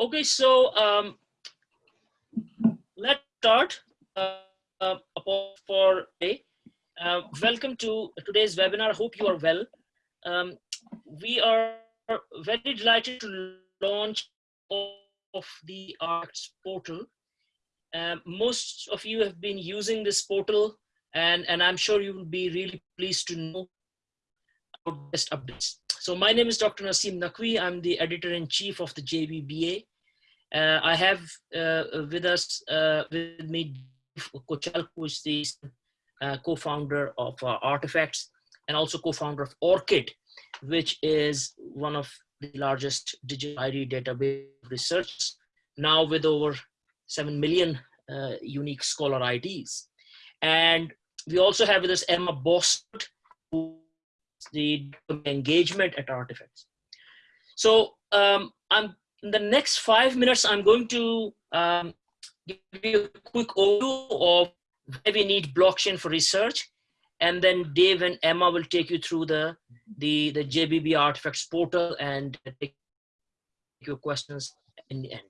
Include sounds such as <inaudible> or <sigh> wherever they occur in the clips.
Okay, so um, let's start uh, uh, for today. Uh, welcome to today's webinar. Hope you are well. Um, we are very delighted to launch of the arts portal. Um, most of you have been using this portal and, and I'm sure you will be really pleased to know about best updates. So my name is Dr. Naseem Naqvi. I'm the editor-in-chief of the JBBA. Uh, I have uh, with us, uh, with me, Kochalko, who is the uh, co-founder of uh, Artifacts and also co-founder of ORCID, which is one of the largest digital ID database research, now with over 7 million uh, unique scholar IDs. And we also have with us Emma Bossert, who the engagement at artifacts. So um, I'm in the next five minutes, I'm going to um, give you a quick overview of why we need blockchain for research. And then Dave and Emma will take you through the, the, the JBB artifacts portal and take your questions in the end.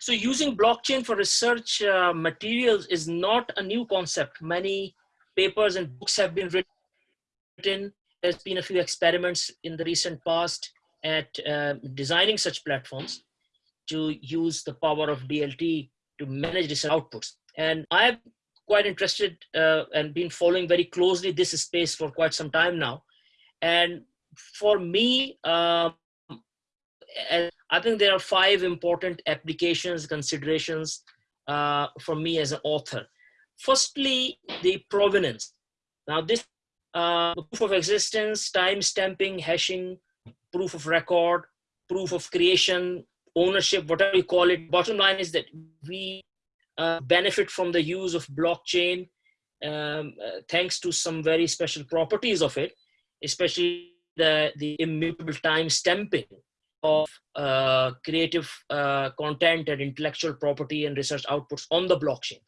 So using blockchain for research uh, materials is not a new concept. Many papers and books have been written there's been a few experiments in the recent past at uh, designing such platforms to use the power of DLT to manage research outputs. And I've quite interested uh, and been following very closely this space for quite some time now. And for me, um, I think there are five important applications, considerations uh, for me as an author. Firstly, the provenance. Now this uh, proof of existence, time stamping, hashing, proof of record, proof of creation, ownership, whatever you call it. Bottom line is that we uh, benefit from the use of blockchain um, uh, thanks to some very special properties of it, especially the, the immutable time stamping of uh, creative uh, content and intellectual property and research outputs on the blockchain.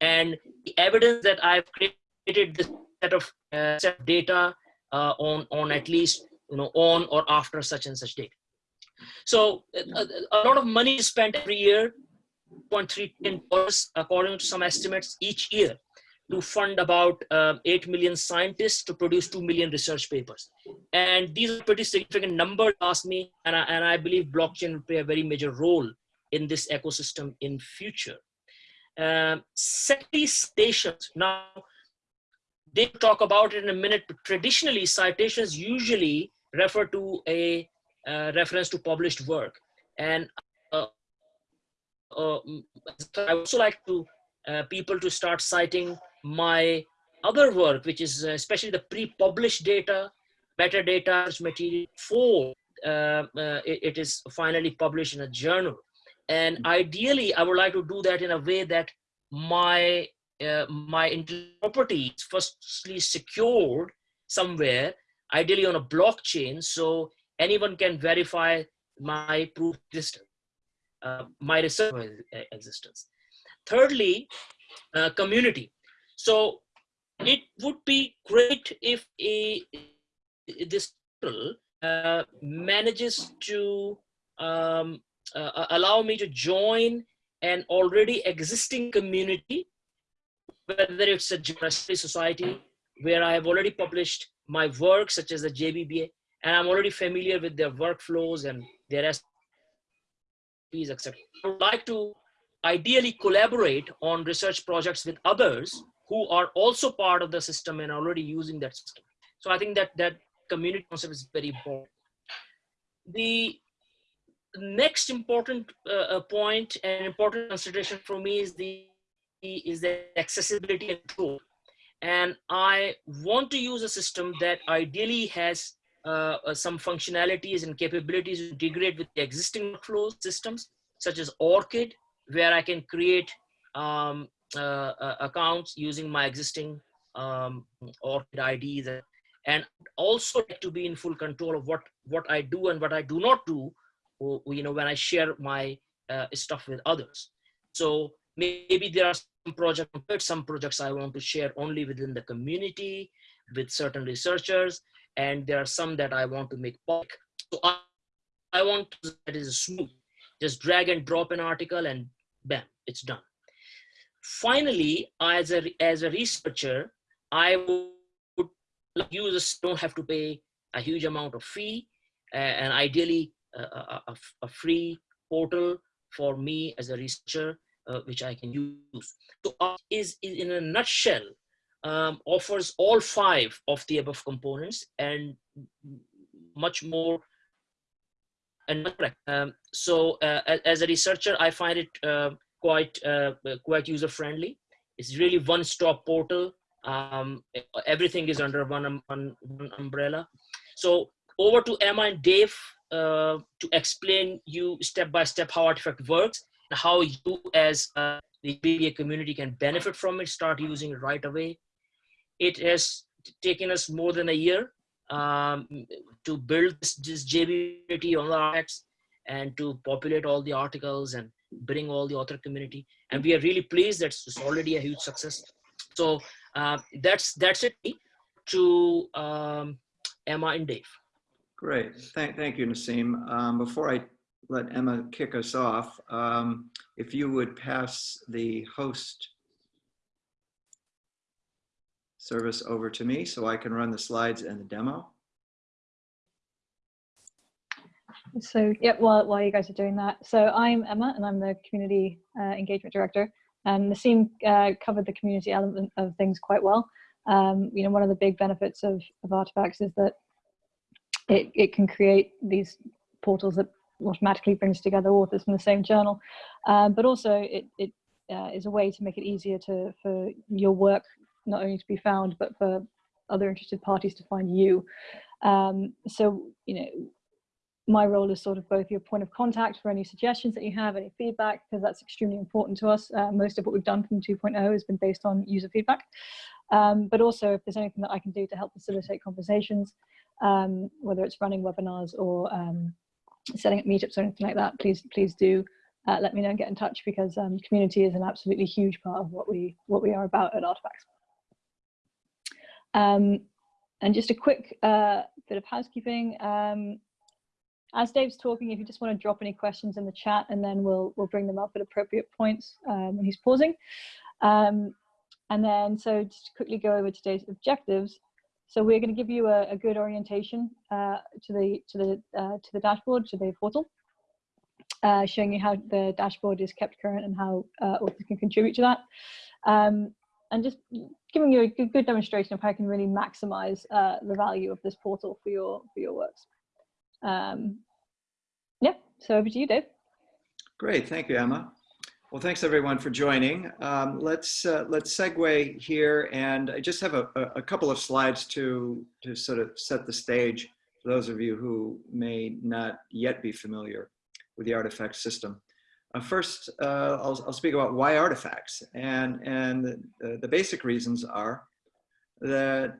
And the evidence that I've created this set of uh, set of data uh, on on at least you know on or after such and such date. So a, a lot of money is spent every year, 0.3 billion dollars according to some estimates each year to fund about uh, 8 million scientists to produce 2 million research papers. And these are pretty significant numbers, ask me, and I, and I believe blockchain will play a very major role in this ecosystem in future. Um, secondly, citations. Now, they talk about it in a minute, but traditionally citations usually refer to a uh, reference to published work. And uh, uh, I also like to uh, people to start citing my other work, which is uh, especially the pre-published data, metadata material for uh, it, it is finally published in a journal. And ideally, I would like to do that in a way that my uh, my property is firstly secured somewhere, ideally on a blockchain, so anyone can verify my proof existence, uh, my research existence. Thirdly, uh, community. So it would be great if a, this uh, manages to um, uh, allow me to join an already existing community whether it's a university society where I have already published my work, such as the JBBA, and I'm already familiar with their workflows and their SOPs, etc. I would like to ideally collaborate on research projects with others who are also part of the system and already using that system. So I think that that community concept is very important. The next important uh, uh point and important consideration for me is the is the accessibility and control. And I want to use a system that ideally has uh, uh, some functionalities and capabilities to integrate with the existing workflow systems, such as ORCID, where I can create um, uh, uh accounts using my existing um, ORCID IDs, and also to be in full control of what what I do and what I do not do, you know, when I share my uh, stuff with others. So maybe there are some projects, some projects I want to share only within the community with certain researchers, and there are some that I want to make public. So I, I want that is smooth. just drag and drop an article and bam, it's done. Finally, as a, as a researcher, I would users don't have to pay a huge amount of fee uh, and ideally uh, a, a, a, free portal for me as a researcher, uh, which I can use. So is, is in a nutshell, um, offers all five of the above components and much more and um, so uh, as a researcher i find it uh, quite uh, quite user friendly it's really one stop portal. Um, everything is under one, um, one, one, umbrella. So over to emma and dave uh, to explain you step by step how artifact works how you as uh, the BBA community can benefit from it start using it right away it has taken us more than a year um, to build this, this JBT on the artifacts and to populate all the articles and bring all the author community. And we are really pleased that it's already a huge success. So uh, that's that's it to um, Emma and Dave. Great, thank, thank you, Naseem. Um, before I let Emma kick us off, um, if you would pass the host service over to me so I can run the slides and the demo. So, yeah, while, while you guys are doing that. So I'm Emma and I'm the Community uh, Engagement Director. And Naseem uh, covered the community element of things quite well. Um, you know, one of the big benefits of, of Artifacts is that it, it can create these portals that automatically brings together authors from the same journal. Um, but also it, it uh, is a way to make it easier to for your work not only to be found, but for other interested parties to find you. Um, so, you know, my role is sort of both your point of contact for any suggestions that you have, any feedback, because that's extremely important to us. Uh, most of what we've done from 2.0 has been based on user feedback. Um, but also if there's anything that I can do to help facilitate conversations, um, whether it's running webinars or um, setting up meetups or anything like that, please, please do uh, let me know and get in touch because um, community is an absolutely huge part of what we, what we are about at Artifacts. Um, and just a quick uh, bit of housekeeping. Um, as Dave's talking, if you just want to drop any questions in the chat and then we'll, we'll bring them up at appropriate points um, when he's pausing. Um, and then, so just quickly go over today's objectives. So we're going to give you a, a good orientation uh, to the to the uh, to the dashboard, to the portal, uh, showing you how the dashboard is kept current and how uh, authors can contribute to that. Um, and just giving you a good, good demonstration of how you can really maximize uh, the value of this portal for your for your works. Um, yeah, so over to you, Dave. Great, thank you, Emma. Well, thanks everyone for joining. Um, let's uh, let's segue here, and I just have a, a couple of slides to to sort of set the stage for those of you who may not yet be familiar with the artifact system. Uh, first, uh, I'll, I'll, speak about why artifacts. And, and the, the basic reasons are that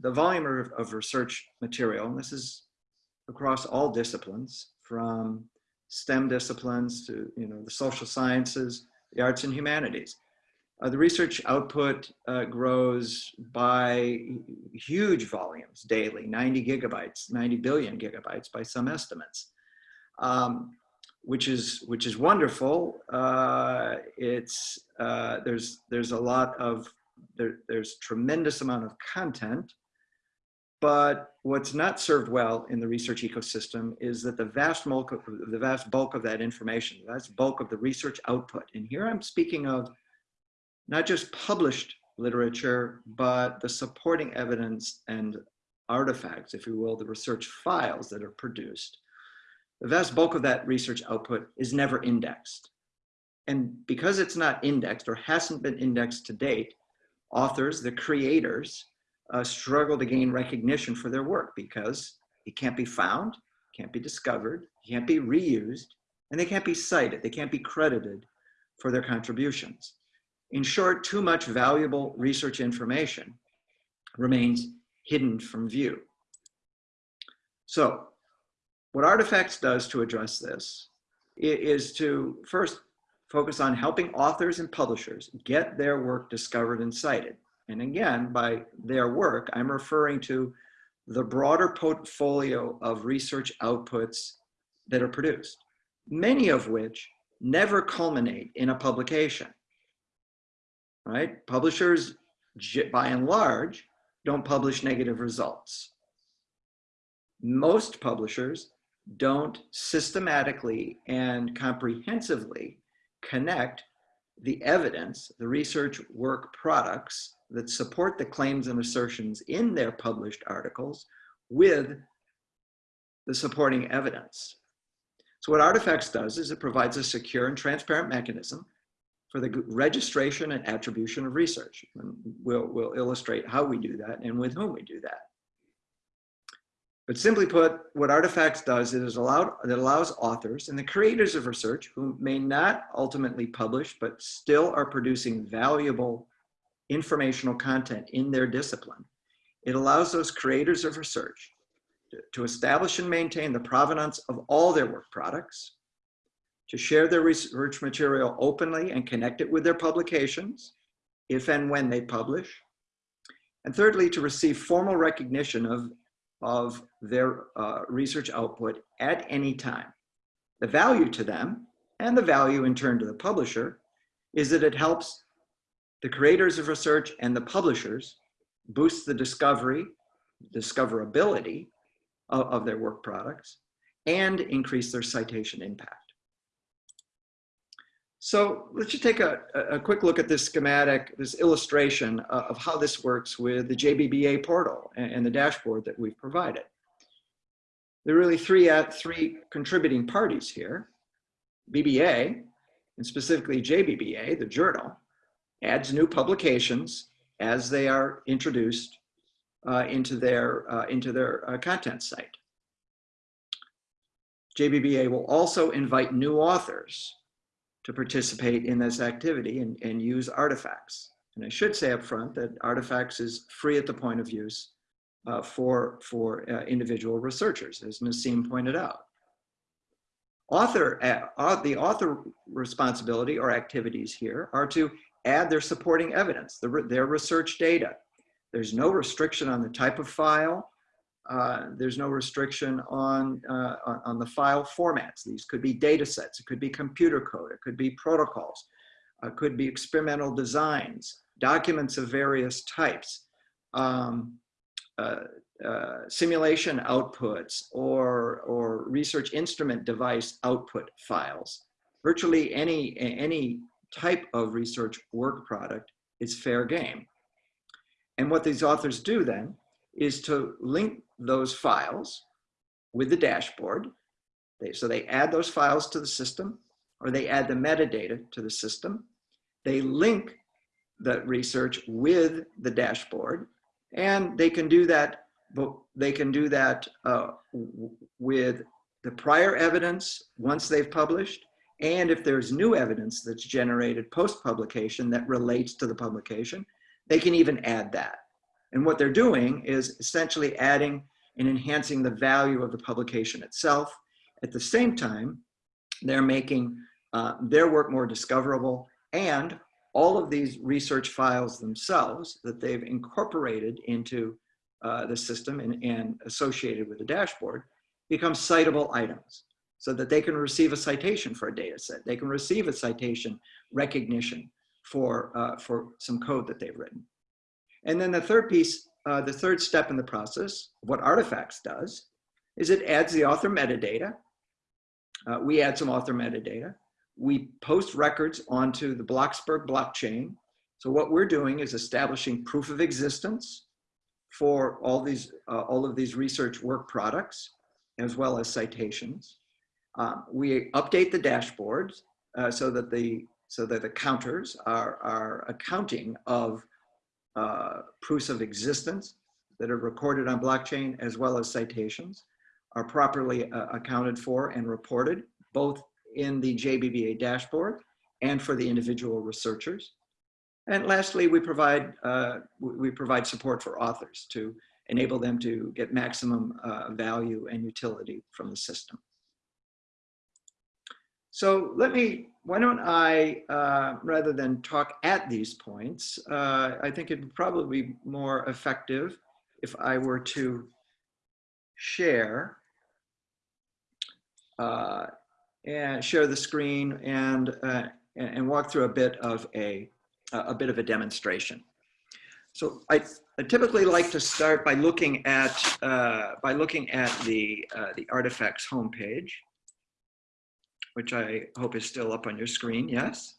the volume of, of, research material, and this is across all disciplines, from STEM disciplines to you know, the social sciences, the arts and humanities. Uh, the research output uh, grows by huge volumes daily, 90 gigabytes, 90 billion gigabytes by some estimates. Um, which is which is wonderful. Uh, it's uh, there's there's a lot of there, there's tremendous amount of content, but what's not served well in the research ecosystem is that the vast bulk of the vast bulk of that information, the vast bulk of the research output, and here I'm speaking of not just published literature, but the supporting evidence and artifacts, if you will, the research files that are produced the vast bulk of that research output is never indexed. And because it's not indexed or hasn't been indexed to date, authors, the creators, uh, struggle to gain recognition for their work because it can't be found, can't be discovered, can't be reused, and they can't be cited, they can't be credited for their contributions. In short, too much valuable research information remains hidden from view. So what Artifacts does to address this is to first focus on helping authors and publishers get their work discovered and cited. And again, by their work, I'm referring to the broader portfolio of research outputs that are produced. many of which never culminate in a publication, right? Publishers, by and large, don't publish negative results. Most publishers don't systematically and comprehensively connect the evidence, the research work products that support the claims and assertions in their published articles with the supporting evidence. So what Artifacts does is it provides a secure and transparent mechanism for the registration and attribution of research. And we'll, we'll illustrate how we do that and with whom we do that. But simply put, what Artifacts does is allowed, it allows authors and the creators of research who may not ultimately publish, but still are producing valuable informational content in their discipline. It allows those creators of research to, to establish and maintain the provenance of all their work products, to share their research material openly and connect it with their publications, if and when they publish, and thirdly, to receive formal recognition of of their uh, research output at any time. The value to them and the value in turn to the publisher is that it helps the creators of research and the publishers boost the discovery, discoverability of, of their work products and increase their citation impact. So let's just take a, a quick look at this schematic, this illustration of how this works with the JBBA portal and, the dashboard that we've provided. There are really three, uh, three contributing parties here. BBA, and specifically JBBA, the journal, adds new publications as they are introduced uh, into their, uh, into their uh, content site. JBBA will also invite new authors to participate in this activity and, and use artifacts. And I should say up front that artifacts is free at the point of use uh, for, for uh, individual researchers, as Naseem pointed out. Author, uh, the author responsibility or activities here are to add their supporting evidence, the, their research data. There's no restriction on the type of file, uh, there's no restriction on, uh, on, the file formats. These could be data sets, it could be computer code, it could be protocols, it could be experimental designs, documents of various types, um, uh, uh simulation outputs, or, or research instrument device output files. Virtually any, any type of research work product is fair game. And what these authors do then is to link those files with the dashboard. They, so they add those files to the system or they add the metadata to the system. They link the research with the dashboard and they can do that, but they can do that uh, with the prior evidence once they've published and if there's new evidence that's generated post-publication that relates to the publication, they can even add that. And what they're doing is essentially adding and enhancing the value of the publication itself. At the same time, they're making uh, their work more discoverable and all of these research files themselves that they've incorporated into uh, the system and, and associated with the dashboard become citable items so that they can receive a citation for a data set. They can receive a citation recognition for, uh, for some code that they've written. And then the third piece, uh, the third step in the process, what Artifacts does, is it adds the author metadata. Uh, we add some author metadata. We post records onto the Bloxberg blockchain. So what we're doing is establishing proof of existence for all these, uh, all of these research work products, as well as citations. Uh, we update the dashboards uh, so that the so that the counters are, are accounting of uh, proofs of existence that are recorded on blockchain as well as citations are properly uh, accounted for and reported both in the JBBA dashboard and for the individual researchers. And lastly, we provide, uh, we provide support for authors to enable them to get maximum uh, value and utility from the system. So let me, why don't I, uh, rather than talk at these points, uh, I think it'd probably be more effective if I were to share uh, and share the screen and, uh, and walk through a bit of a, a bit of a demonstration. So I, I typically like to start by looking at, uh, by looking at the, uh, the artifacts homepage, which I hope is still up on your screen, yes?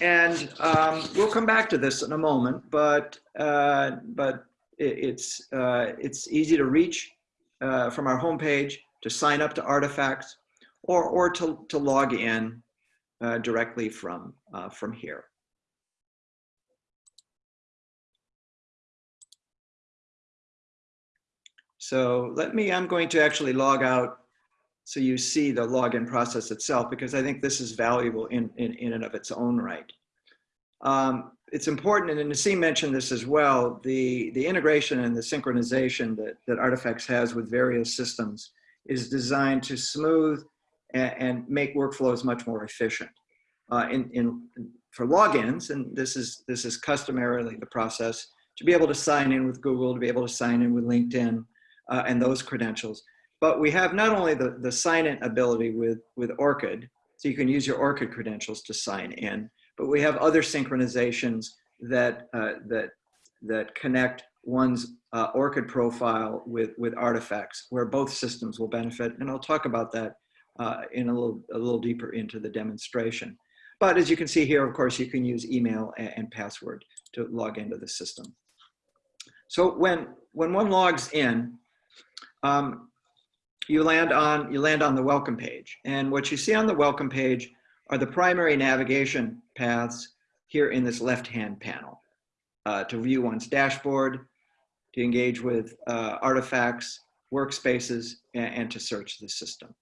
And um, we'll come back to this in a moment, but, uh, but it, it's, uh, it's easy to reach uh, from our homepage to sign up to artifacts or, or to, to log in uh, directly from, uh, from here. So let me, I'm going to actually log out so you see the login process itself because I think this is valuable in, in, in and of its own right. Um, it's important, and Naseem mentioned this as well, the, the integration and the synchronization that, that Artifacts has with various systems is designed to smooth and, and make workflows much more efficient. Uh, in, in, for logins, and this is, this is customarily the process, to be able to sign in with Google, to be able to sign in with LinkedIn, uh, and those credentials. But we have not only the, the sign-in ability with, with ORCID, so you can use your ORCID credentials to sign in, but we have other synchronizations that, uh, that, that connect one's uh, ORCID profile with, with artifacts where both systems will benefit. And I'll talk about that uh, in a little, a little deeper into the demonstration. But as you can see here, of course, you can use email and, and password to log into the system. So when, when one logs in, um, you land on you land on the welcome page. And what you see on the welcome page are the primary navigation paths here in this left-hand panel. Uh, to view one's dashboard, to engage with uh, artifacts, workspaces, and, and, to search the system.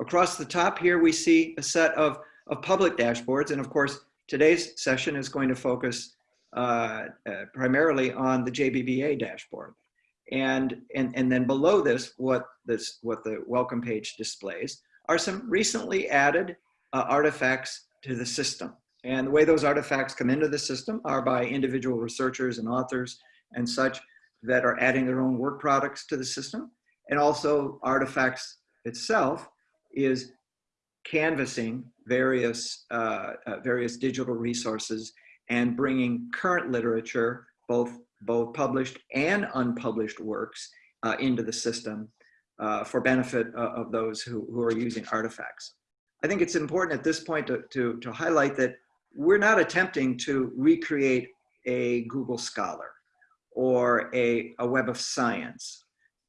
Across the top here, we see a set of, of public dashboards. And of course, today's session is going to focus uh, uh primarily on the JBBA dashboard. And, and, and then below this, what, this, what the welcome page displays are some recently added uh, artifacts to the system. And the way those artifacts come into the system are by individual researchers and authors and such that are adding their own work products to the system. And also artifacts itself is canvassing various, uh, uh, various digital resources and bringing current literature, both both published and unpublished works uh, into the system uh, for benefit uh, of those who, who are using artifacts. I think it's important at this point to, to, to highlight that we're not attempting to recreate a Google Scholar or a, a Web of Science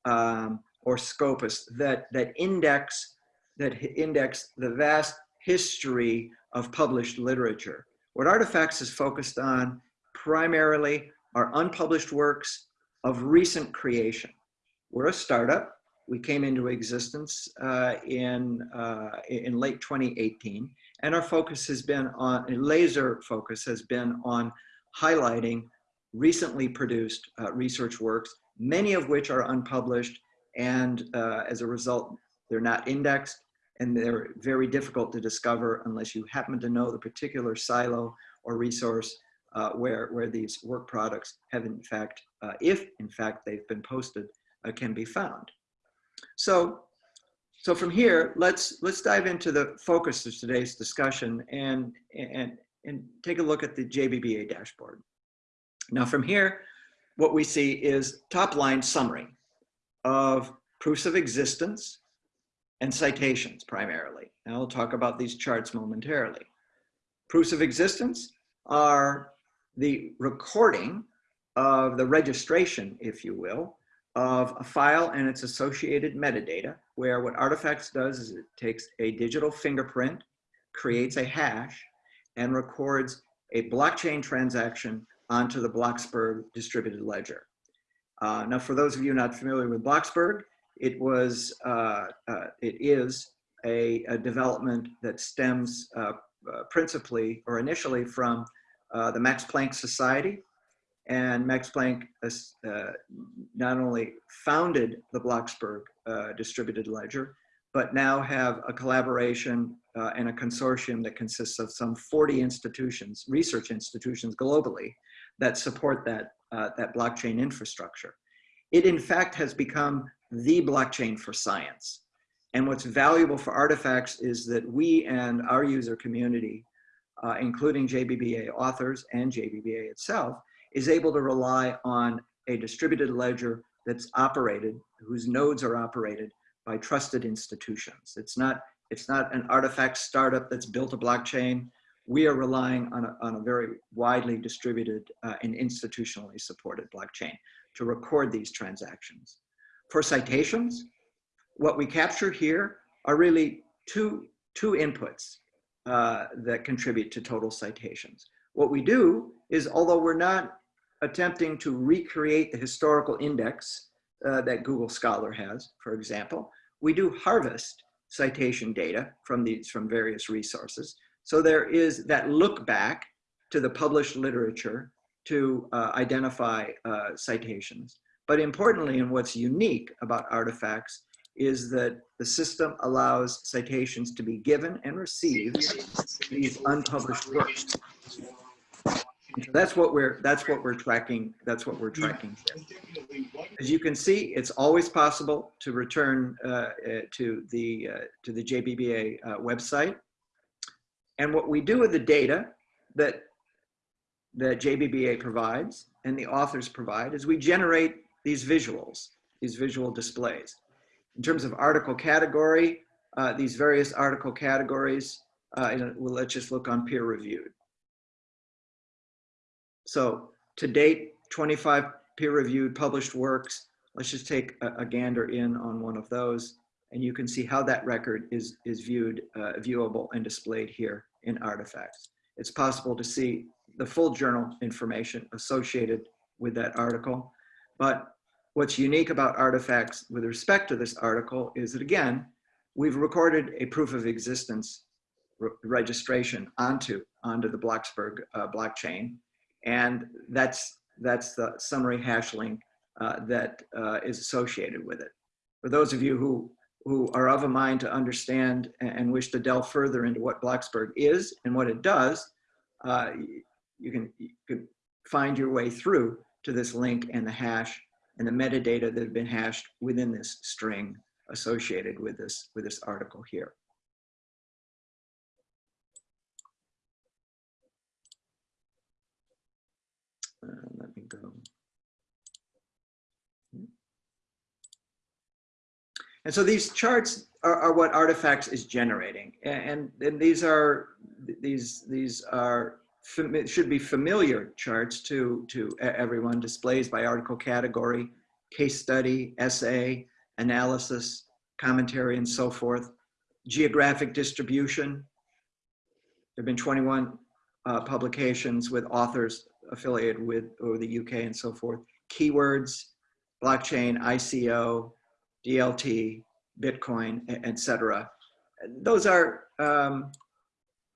um, or Scopus that, that index that index the vast history of published literature. What Artifacts is focused on primarily are unpublished works of recent creation. We're a startup. We came into existence uh, in, uh, in late 2018, and our focus has been on, laser focus has been on highlighting recently produced uh, research works, many of which are unpublished, and uh, as a result, they're not indexed, and they're very difficult to discover unless you happen to know the particular silo or resource uh, where, where these work products have in fact, uh, if in fact they've been posted, uh, can be found. So, so from here, let's, let's dive into the focus of today's discussion and, and, and take a look at the JBBA dashboard. Now from here, what we see is top line summary of proofs of existence and citations primarily. And I'll talk about these charts momentarily. Proofs of existence are the recording of the registration, if you will, of a file and its associated metadata, where what Artifacts does is it takes a digital fingerprint, creates a hash, and records a blockchain transaction onto the Bloxberg distributed ledger. Uh, now, for those of you not familiar with Bloxberg, it was, uh, uh, it is a, a, development that stems uh, uh, principally or initially from uh, the Max Planck Society. And Max Planck uh, not only founded the Bloxberg uh, distributed ledger, but now have a collaboration uh, and a consortium that consists of some 40 institutions, research institutions globally that support that, uh, that blockchain infrastructure. It in fact has become the blockchain for science. And what's valuable for artifacts is that we and our user community, uh, including JBBA authors and JBBA itself, is able to rely on a distributed ledger that's operated, whose nodes are operated by trusted institutions. It's not, it's not an artifact startup that's built a blockchain. We are relying on a, on a very widely distributed uh, and institutionally supported blockchain to record these transactions. For citations, what we capture here are really two, two inputs uh, that contribute to total citations. What we do is, although we're not attempting to recreate the historical index uh, that Google Scholar has, for example, we do harvest citation data from these from various resources. So there is that look back to the published literature to uh, identify uh, citations. But importantly, and what's unique about artifacts is that the system allows citations to be given and received these unpublished works. That's what we're that's what we're tracking. That's what we're tracking. As you can see, it's always possible to return uh, uh, to the uh, to the JBBA uh, website. And what we do with the data that that JBBA provides and the authors provide is we generate these visuals, these visual displays. In terms of article category, uh, these various article categories, uh, well, let's just look on peer reviewed. So to date, 25 peer-reviewed published works. Let's just take a, a, gander in on one of those and you can see how that record is, is viewed, uh, viewable and displayed here in artifacts. It's possible to see the full journal information associated with that article. But what's unique about artifacts with respect to this article is that again, we've recorded a proof of existence re registration onto, onto the Bloxberg uh, blockchain and that's, that's the summary hash link uh, that uh, is associated with it. For those of you who, who are of a mind to understand and wish to delve further into what Bloxberg is and what it does, uh, you, can, you can find your way through to this link and the hash and the metadata that have been hashed within this string associated with this, with this article here. Uh, let me go. And so these charts are, are what artifacts is generating. And, and these are, these, these are, should be familiar charts to, to everyone, displays by article category, case study, essay, analysis, commentary, and so forth. Geographic distribution. There have been 21 uh, publications with authors affiliated with or the UK and so forth. Keywords, blockchain, ICO, DLT, Bitcoin, etc. Those are um,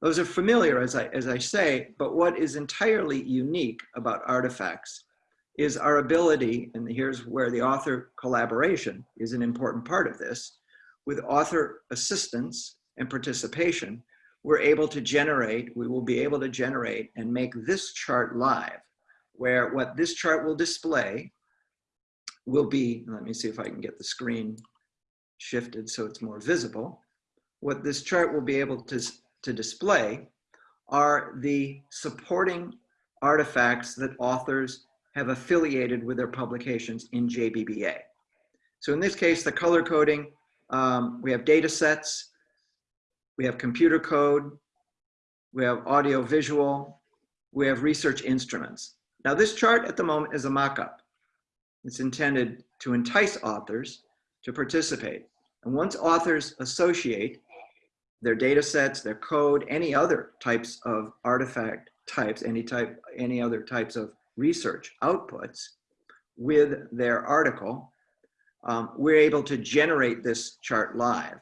those are familiar as I as I say, but what is entirely unique about artifacts is our ability, and here's where the author collaboration is an important part of this, with author assistance and participation, we're able to generate, we will be able to generate and make this chart live, where what this chart will display will be, let me see if I can get the screen shifted so it's more visible. What this chart will be able to, to display are the supporting artifacts that authors have affiliated with their publications in JBBA. So in this case, the color coding, um, we have data sets, we have computer code, we have audio visual, we have research instruments. Now this chart at the moment is a mock-up. It's intended to entice authors to participate. And once authors associate their data sets, their code, any other types of artifact types, any type, any other types of research outputs with their article, um, we're able to generate this chart live.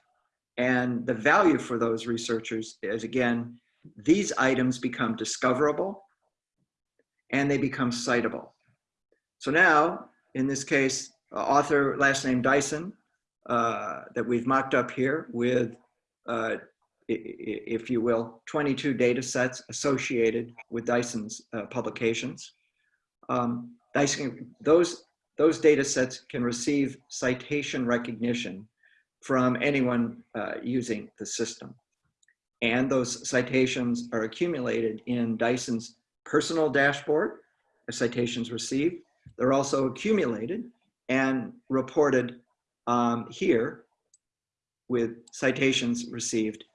And the value for those researchers is again, these items become discoverable and they become citable. So now, in this case, author last name Dyson uh, that we've mocked up here with, uh, if you will, 22 data sets associated with Dyson's uh, publications. Um, Dyson, those, those data sets can receive citation recognition from anyone uh, using the system. And those citations are accumulated in Dyson's personal dashboard, as citations received. They're also accumulated and reported um, here with citations received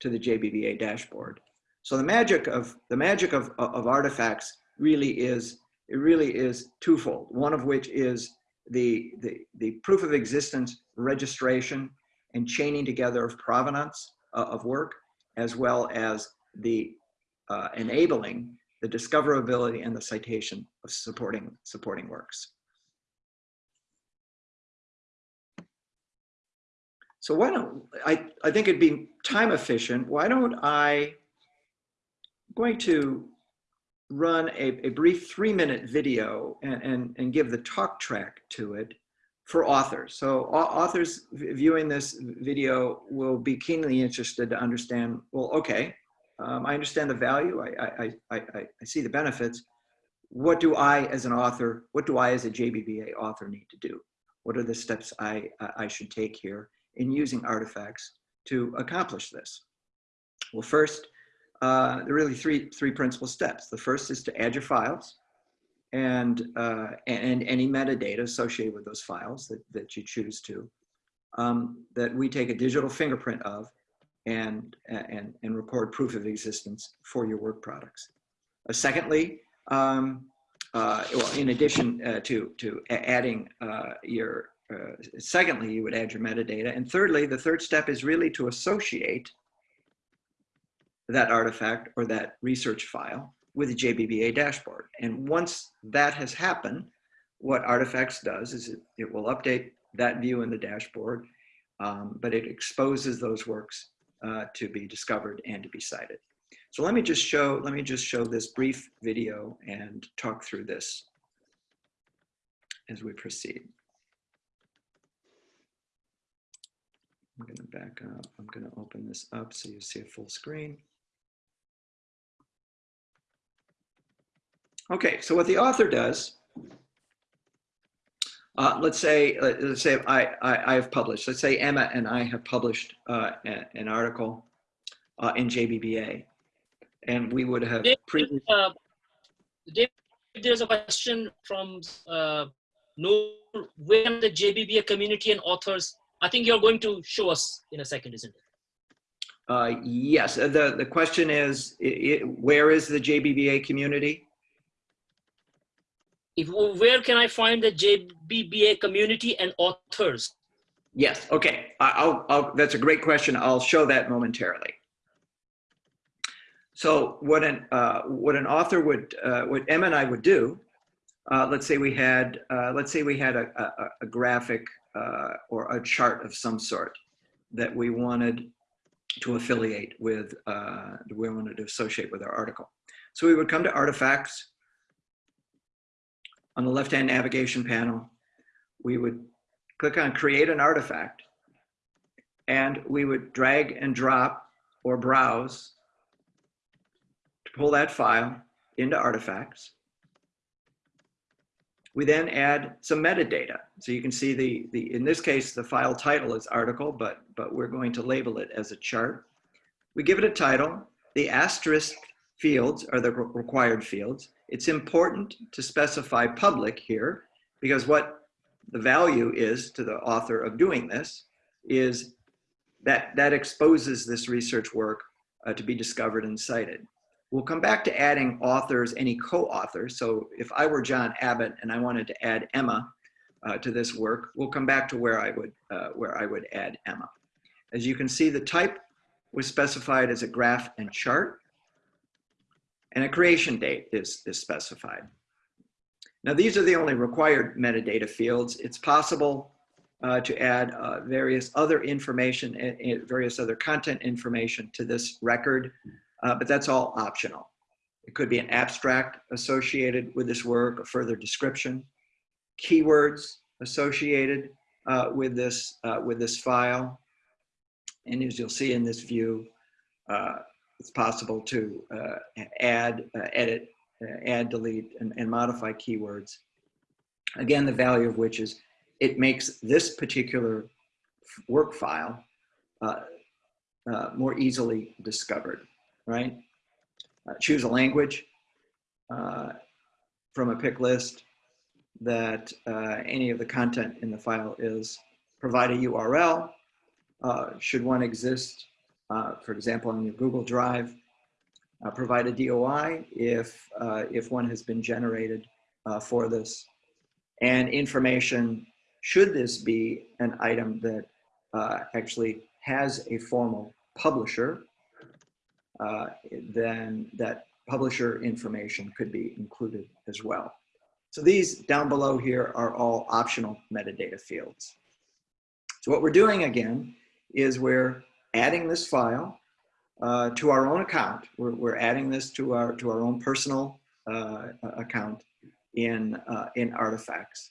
to the JBBA dashboard. So the magic of the magic of, of artifacts really is it really is twofold. One of which is the, the, the proof of existence registration and chaining together of provenance uh, of work, as well as the uh, enabling the discoverability and the citation of supporting, supporting works. So why don't, I, I think it'd be time efficient. Why don't I, I'm going to run a, a brief three minute video and, and, and give the talk track to it for authors. So authors viewing this video will be keenly interested to understand, well, okay, um, I understand the value, I, I, I, I, see the benefits. What do I as an author, what do I as a JBBA author need to do? What are the steps I, I should take here in using artifacts to accomplish this? Well, first, uh, there are really three, three principal steps. The first is to add your files and, uh, and any metadata associated with those files that, that you choose to, um, that we take a digital fingerprint of and, and, and record proof of existence for your work products. Uh, secondly, um, uh, well, in addition uh, to, to adding uh, your, uh, secondly, you would add your metadata. And thirdly, the third step is really to associate that artifact or that research file with the JBBA dashboard. And once that has happened, what Artifacts does is it, it will update that view in the dashboard, um, but it exposes those works uh, to be discovered and to be cited. So let me just show, let me just show this brief video and talk through this as we proceed. I'm gonna back up, I'm gonna open this up so you see a full screen. Okay, so what the author does, uh, let's say, uh, let's say I, I, I, have published, let's say Emma and I have published uh, an article uh, in JBBA, and we would have David, uh, there's a question from uh, Noor, when the JBBA community and authors, I think you're going to show us in a second, isn't it? Uh, yes, the, the question is, it, where is the JBBA community? if where can I find the JBBA community and authors? Yes, okay, I'll, I'll, that's a great question. I'll show that momentarily. So what an, uh, what an author would, uh, what Emma and I would do, uh, let's say we had, uh, let's say we had a, a, a graphic uh, or a chart of some sort that we wanted to affiliate with, uh, we wanted to associate with our article. So we would come to artifacts, on the left-hand navigation panel, we would click on create an artifact and we would drag and drop or browse to pull that file into artifacts. We then add some metadata. So you can see the, the in this case, the file title is article, but, but we're going to label it as a chart. We give it a title. The asterisk fields are the required fields. It's important to specify public here because what the value is to the author of doing this is that that exposes this research work uh, to be discovered and cited. We'll come back to adding authors, any co-authors. So if I were John Abbott and I wanted to add Emma uh, to this work, we'll come back to where I would uh, where I would add Emma. As you can see, the type was specified as a graph and chart and a creation date is, is specified. Now, these are the only required metadata fields. It's possible uh, to add uh, various other information, various other content information to this record, uh, but that's all optional. It could be an abstract associated with this work, a further description, keywords associated uh, with this uh, with this file, and as you'll see in this view, uh, it's possible to uh, add, uh, edit, add, delete, and, and modify keywords. Again, the value of which is it makes this particular work file uh, uh, more easily discovered, right? Uh, choose a language uh, from a pick list that uh, any of the content in the file is. Provide a URL, uh, should one exist, uh, for example, on your Google Drive. Provide a DOI if, if one has been generated for this. And information, should this be an item that actually has a formal publisher, then that publisher information could be included as well. So these down below here are all optional metadata fields. So what we're doing again is we're adding this file uh, to our own account. We're, we're adding this to our, to our own personal uh, account in, uh, in artifacts.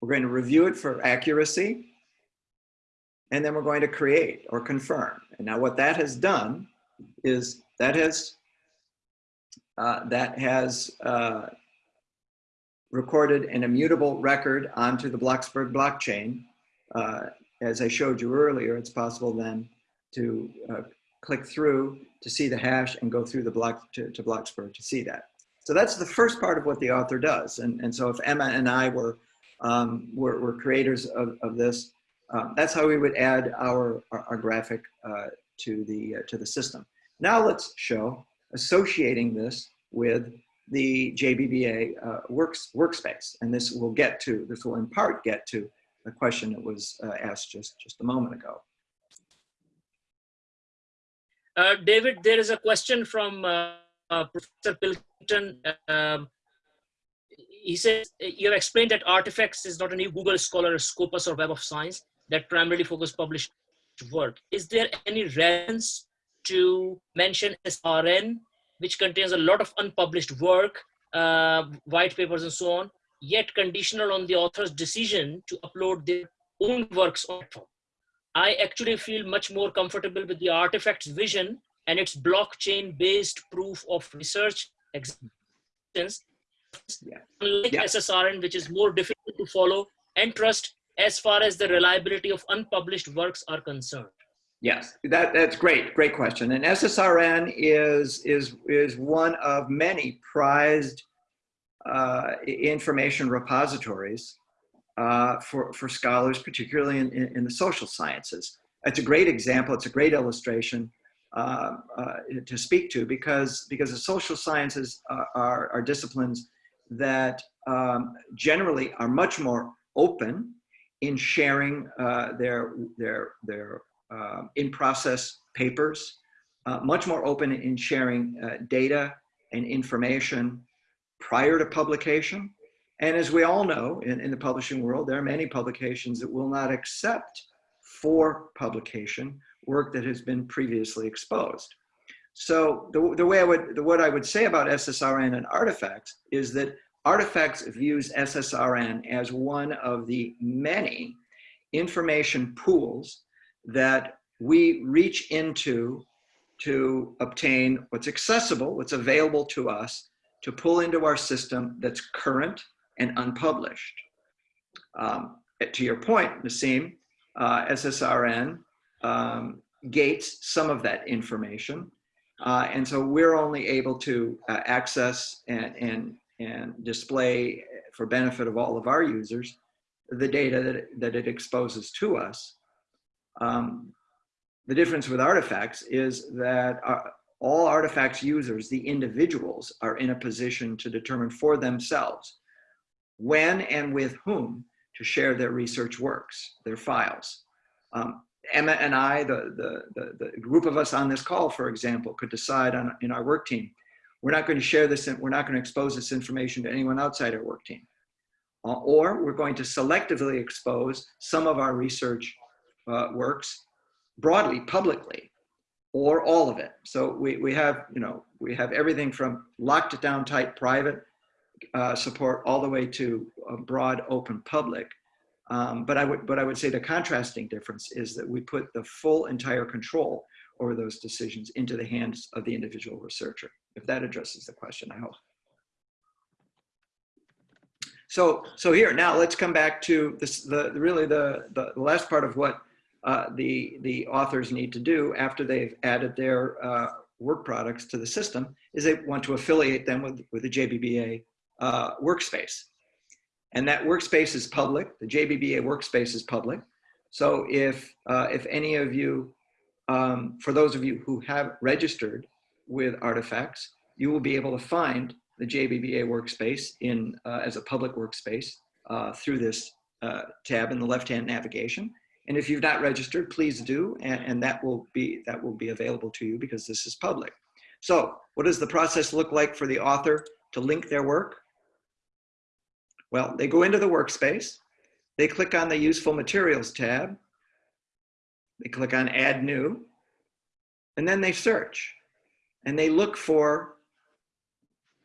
We're going to review it for accuracy, and then we're going to create or confirm. And now what that has done is that has, uh, that has uh, recorded an immutable record onto the Bloxberg blockchain. Uh, as I showed you earlier, it's possible then to uh, click through to see the hash and go through the block to, to Bloxberg to see that. So that's the first part of what the author does. And, and so if Emma and I were, um, were, were, creators of, of this, um, that's how we would add our, our, our graphic uh, to, the, uh, to the system. Now let's show associating this with the JBBA uh, works, workspace. And this will get to, this will in part get to the question that was uh, asked just, just a moment ago. Uh, David, there is a question from Professor Pilkington. Um, he says, you have explained that Artifacts is not a new Google Scholar, Scopus, or Web of Science that primarily focus published work. Is there any relevance to mention SSRN which contains a lot of unpublished work, uh, white papers and so on, yet conditional on the author's decision to upload their own works on platform. I actually feel much more comfortable with the artifact's vision and its blockchain-based proof of research existence, yeah. unlike yeah. SSRN, which is more difficult to follow and trust as far as the reliability of unpublished works are concerned. Yes, that, that's great, great question. And SSRN is, is, is one of many prized uh, information repositories uh, for, for scholars, particularly in, in, in, the social sciences. It's a great example, it's a great illustration uh, uh to speak to because, because the social sciences are, are, are disciplines that um, generally are much more open in sharing uh, their, their, their uh, in process papers, uh, much more open in sharing uh, data and information prior to publication. And as we all know, in, in the publishing world, there are many publications that will not accept for publication work that has been previously exposed. So the, the way I would, the, what I would say about SSRN and artifacts is that artifacts views SSRN as one of the many information pools that we reach into to obtain what's accessible, what's available to us, to pull into our system that's current and unpublished. Um, to your point, Naseem, uh, SSRN um, gates some of that information. Uh, and so we're only able to uh, access and, and, and display for benefit of all of our users the data that, it, that it exposes to us. Um, the difference with artifacts is that uh, all artifacts users, the individuals, are in a position to determine for themselves when and with whom to share their research works, their files. Um, Emma and I, the, the, the, the, group of us on this call, for example, could decide on, in our work team, we're not going to share this, and we're not going to expose this information to anyone outside our work team. Uh, or we're going to selectively expose some of our research uh, works broadly, publicly, or all of it. So we, we have, you know, we have everything from locked down tight private uh, support all the way to broad open public. Um, but I would, but I would say the contrasting difference is that we put the full entire control over those decisions into the hands of the individual researcher. If that addresses the question, I hope. So, so here, now let's come back to this, the, really the, the last part of what uh, the, the authors need to do after they've added their uh, work products to the system is they want to affiliate them with, with the JBBA uh, workspace. And that workspace is public. The JBBA workspace is public. So if, uh, if any of you, um, for those of you who have registered with Artifacts, you will be able to find the JBBA workspace in, uh, as a public workspace uh, through this uh, tab in the left-hand navigation. And if you've not registered, please do, and, and, that will be that will be available to you because this is public. So, what does the process look like for the author to link their work? Well, they go into the workspace, they click on the Useful Materials tab, they click on Add New, and then they search, and they look for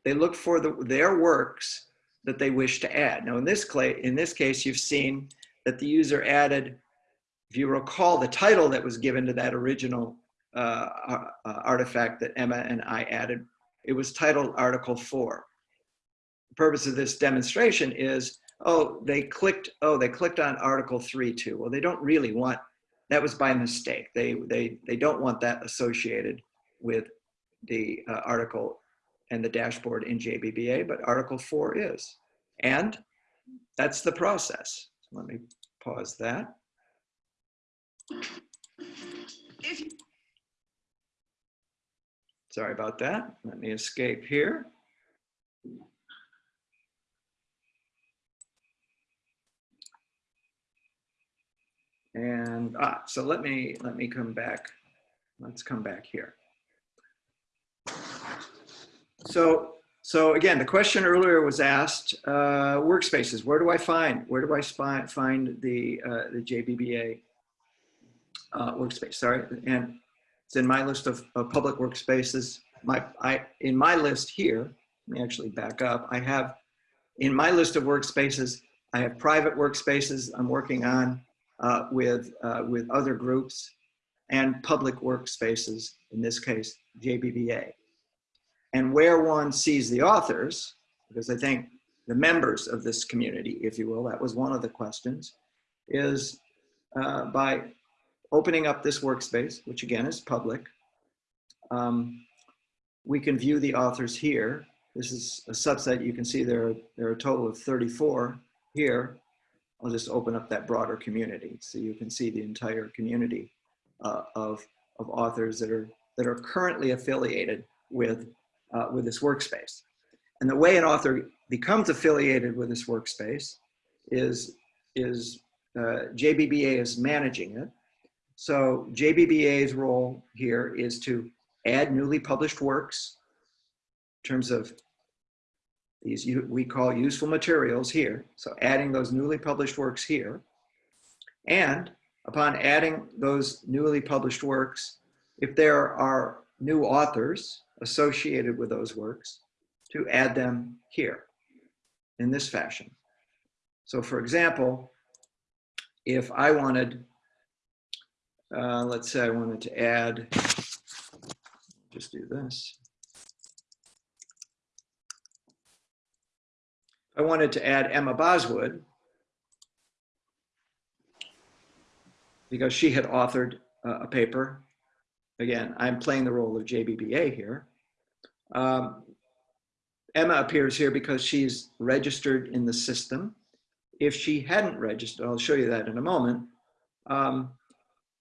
they look for the, their works that they wish to add. Now, in this, clay, in this case, you've seen that the user added if you recall the title that was given to that original uh, uh, artifact that Emma and I added, it was titled Article 4. The purpose of this demonstration is, oh, they clicked, oh, they clicked on Article 3 too. Well, they don't really want, that was by mistake. They, they, they don't want that associated with the uh, article and the dashboard in JBBA, but Article 4 is. And that's the process. Let me pause that. Sorry about that. Let me escape here. And ah, so let me let me come back. Let's come back here. So so again, the question earlier was asked: uh, workspaces. Where do I find? Where do I find find the uh, the JBBA uh, workspace, sorry. And it's in my list of, of public workspaces. My, I, in my list here, let me actually back up. I have, in my list of workspaces, I have private workspaces I'm working on uh, with, uh, with other groups and public workspaces, in this case, JBBA. And where one sees the authors, because I think the members of this community, if you will, that was one of the questions, is uh, by opening up this workspace, which again is public, um, we can view the authors here. This is a subset. You can see there, there are a total of 34 here. I'll just open up that broader community so you can see the entire community uh, of, of authors that are, that are currently affiliated with, uh, with this workspace. And the way an author becomes affiliated with this workspace is, is uh, JBBA is managing it. So JBBA's role here is to add newly published works in terms of these we call useful materials here. So adding those newly published works here. And upon adding those newly published works, if there are new authors associated with those works, to add them here in this fashion. So for example, if I wanted uh, let's say I wanted to add, just do this. I wanted to add Emma Boswood because she had authored uh, a paper. Again, I'm playing the role of JBBA here. Um, Emma appears here because she's registered in the system. If she hadn't registered, I'll show you that in a moment, um,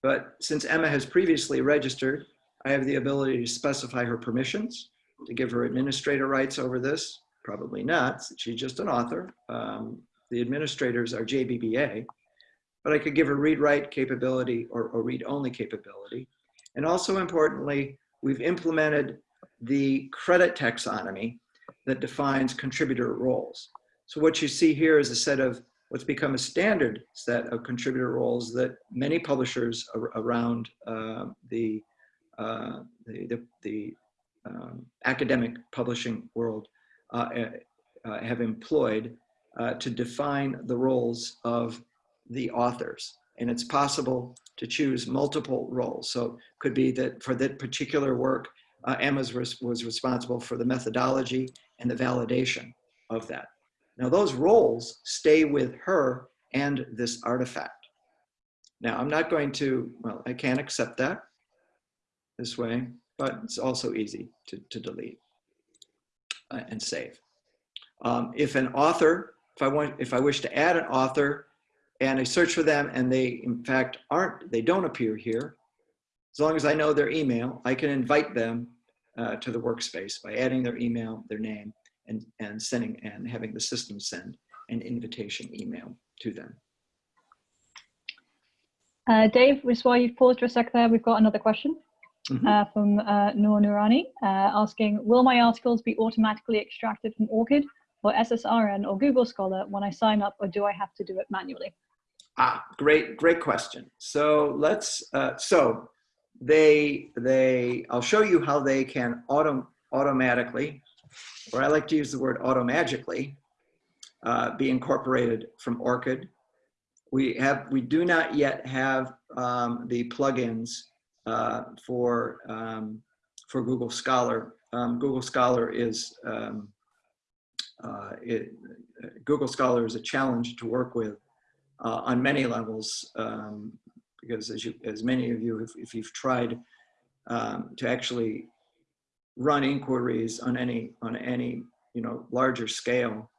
but since Emma has previously registered, I have the ability to specify her permissions, to give her administrator rights over this. Probably not, she's just an author. Um, the administrators are JBBA, but I could give her read-write capability or, or read-only capability. And also importantly, we've implemented the credit taxonomy that defines contributor roles. So what you see here is a set of what's become a standard set of contributor roles that many publishers ar around uh, the, uh, the, the, the um, academic publishing world uh, uh have employed uh, to define the roles of the authors. And it's possible to choose multiple roles. So it could be that for that particular work, uh, Emma was, was responsible for the methodology and the validation of that. Now those roles stay with her and this artifact. Now I'm not going to, well, I can't accept that this way, but it's also easy to, to delete uh, and save. Um, if an author, if I want, if I wish to add an author and I search for them and they in fact aren't, they don't appear here, as long as I know their email, I can invite them uh, to the workspace by adding their email, their name, and, and sending and having the system send an invitation email to them. Uh, Dave, just while you've paused for a sec there, we've got another question Mhm. uh, from uh, Noor Noorani uh, asking, will my articles be automatically extracted from ORCID or SSRN or Google Scholar when I sign up or do I have to do it manually? Ah, great, great question. So let's, uh, so they, they, I'll show you how they can auto, automatically, or I like to use the word automagically, uh, be incorporated from ORCID. We have, we do not yet have um, the plugins uh, for, um, for Google Scholar. Um, Google Scholar is, um, uh, it, Google Scholar is a challenge to work with uh, on many levels, um, because as you, as many of you, if, if you've tried um, to actually run inquiries on any, on any, you know, larger scale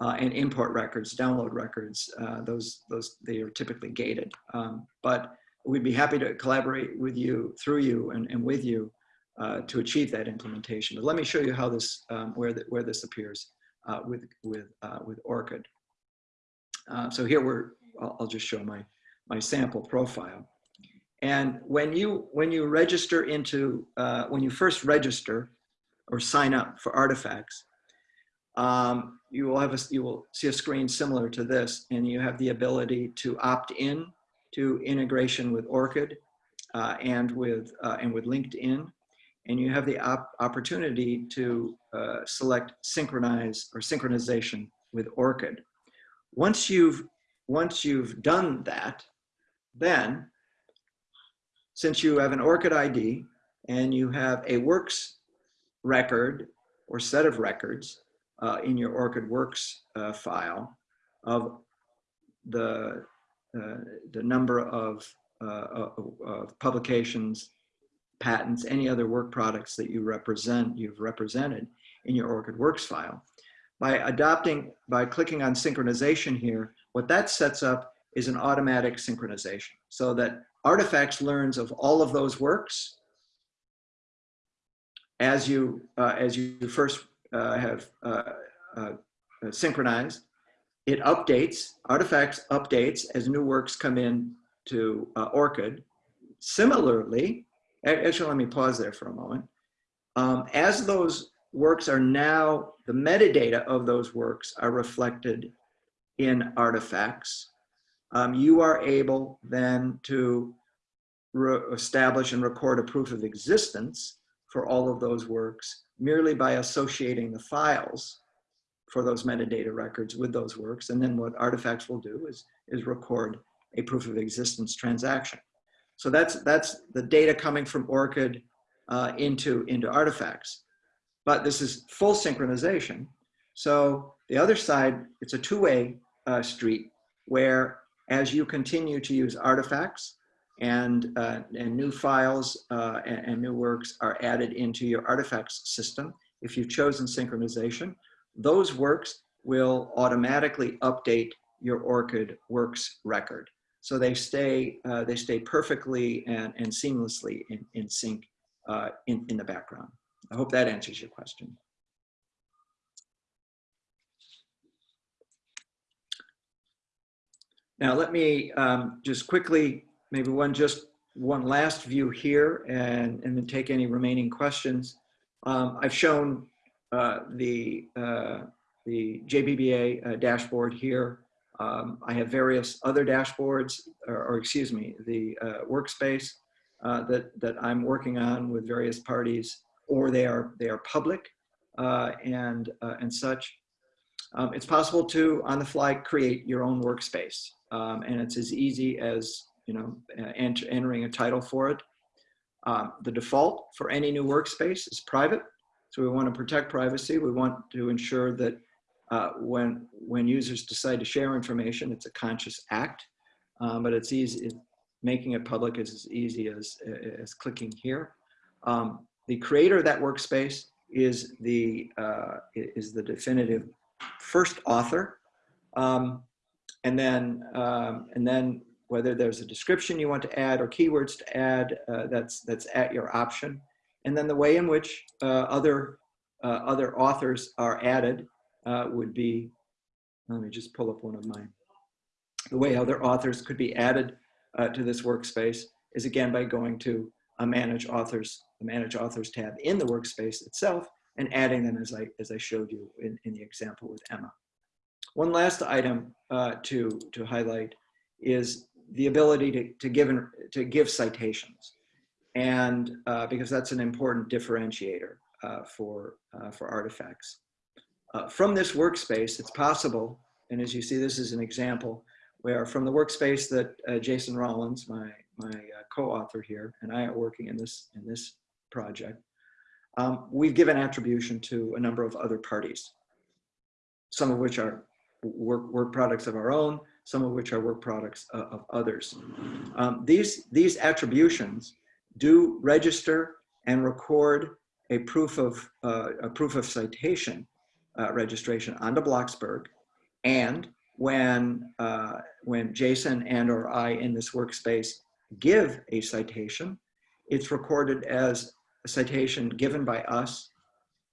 uh, and import records, download records, uh, those, those, they are typically gated. Um, but we'd be happy to collaborate with you, through you and, and with you uh, to achieve that implementation. But let me show you how this, um, where, the, where this appears uh, with, with, uh, with ORCID. Uh, so here we're, I'll, I'll just show my, my sample profile. And when you, when you register into, uh, when you first register or sign up for artifacts, um, you will have a, you will see a screen similar to this and you have the ability to opt in to integration with ORCID uh, and with, uh, and with LinkedIn. And you have the op opportunity to uh, select synchronize or synchronization with ORCID. Once you've, once you've done that, then since you have an ORCID ID and you have a works record or set of records uh, in your ORCID works uh, file of the, uh, the number of, uh, of, of publications, patents, any other work products that you represent, you've represented in your ORCID works file. By adopting, by clicking on synchronization here, what that sets up is an automatic synchronization so that artifacts learns of all of those works as you, uh, as you first uh, have uh, uh, synchronized. It updates, artifacts updates as new works come in to uh, ORCID. Similarly, actually let me pause there for a moment. Um, as those works are now, the metadata of those works are reflected in artifacts, um, you are able then to establish and record a proof of existence for all of those works merely by associating the files for those metadata records with those works. And then what artifacts will do is, is record a proof of existence transaction. So that's, that's the data coming from ORCID uh, into, into artifacts. But this is full synchronization. So the other side, it's a two-way uh, street where as you continue to use artifacts and, uh, and new files uh, and, and, new works are added into your artifacts system, if you've chosen synchronization, those works will automatically update your ORCID works record. So they stay, uh, they stay perfectly and, and seamlessly in, in sync uh, in, in the background. I hope that answers your question. Now let me um, just quickly, maybe one just one last view here and, and then take any remaining questions. Um, I've shown uh, the, uh, the JBBA uh, dashboard here. Um, I have various other dashboards, or, or excuse me, the uh, workspace uh, that, that I'm working on with various parties, or they are, they are public uh, and, and such. Um, it's possible to, on the fly, create your own workspace. Um, and it's as easy as, you know, enter, entering a title for it. Um, the default for any new workspace is private. So we want to protect privacy. We want to ensure that Uh, when, when users decide to share information, it's a conscious act, um, but it's easy, it- making it public is as easy as, as clicking here. Um, the creator of that workspace is the, uh, is the definitive first author. Um, and then, um, and then whether there's a description you want to add or keywords to add, uh, that's, that's at your option. And then the way in which uh, other, uh, other authors are added uh, would be, let me just pull up one of mine. The way other authors could be added uh, to this workspace is again by going to a manage authors, the manage authors tab in the workspace itself and adding them as I, as I showed you in, in the example with Emma. One last item uh, to, to highlight is the ability to, to, give, to give citations. And uh, because that's an important differentiator uh, for, uh, for artifacts. Uh, from this workspace, it's possible, and as you see, this is an example, where from the workspace that uh, Jason Rollins, my, my co-author here, and I are working in this, in this project, um, we've given attribution to a number of other parties, some of which are work, work products of our own, some of which are work products uh, of others. Um, these, these attributions do register and record a proof of, uh, a proof of citation uh, registration onto Bloxberg. And when, uh, when Jason and or I in this workspace give a citation, it's recorded as a citation given by us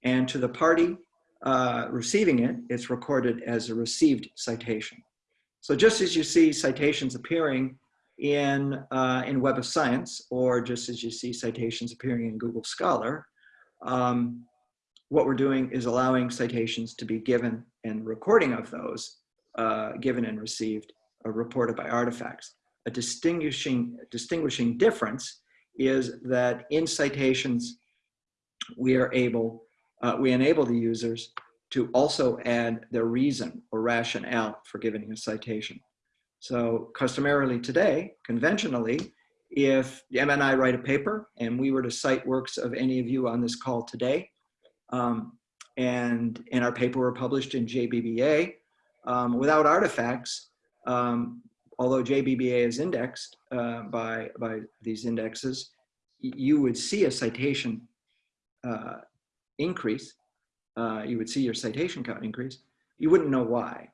and to the party uh, receiving it, it's recorded as a received citation. So just as you see citations appearing in, uh, in Web of Science, or just as you see citations appearing in Google Scholar, um, what we're doing is allowing citations to be given and recording of those uh, given and received uh, reported by artifacts. A distinguishing, distinguishing difference is that in citations, we are able, uh, we enable the users to also add their reason or rationale for giving a citation. So customarily today, conventionally, if Emma and I write a paper and we were to cite works of any of you on this call today, um, and, and our paper were published in JBBA, um, without artifacts, um, although JBBA is indexed uh, by, by these indexes, you would see a citation uh, increase. Uh, you would see your citation count increase. You wouldn't know why.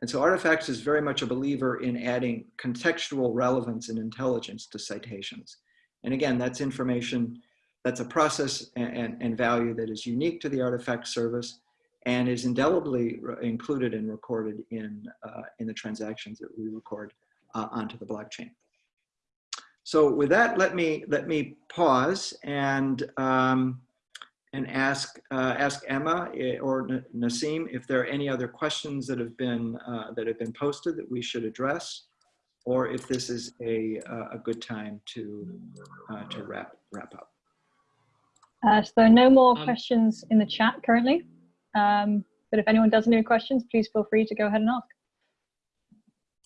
And so Artifacts is very much a believer in adding contextual relevance and intelligence to citations. And again, that's information, that's a process and, and, and value that is unique to the Artifact service and is indelibly included and recorded in, uh, in the transactions that we record uh, onto the blockchain. So with that, let me, let me pause and, um, and ask, uh, ask Emma eh, or Naseem if there are any other questions that have been, uh, that have been posted that we should address, or if this is a, uh, a good time to, uh, to wrap, wrap up. Uh, so there are no more Um, questions in the chat currently. Um, but if anyone does have any questions, please feel free to go ahead and ask.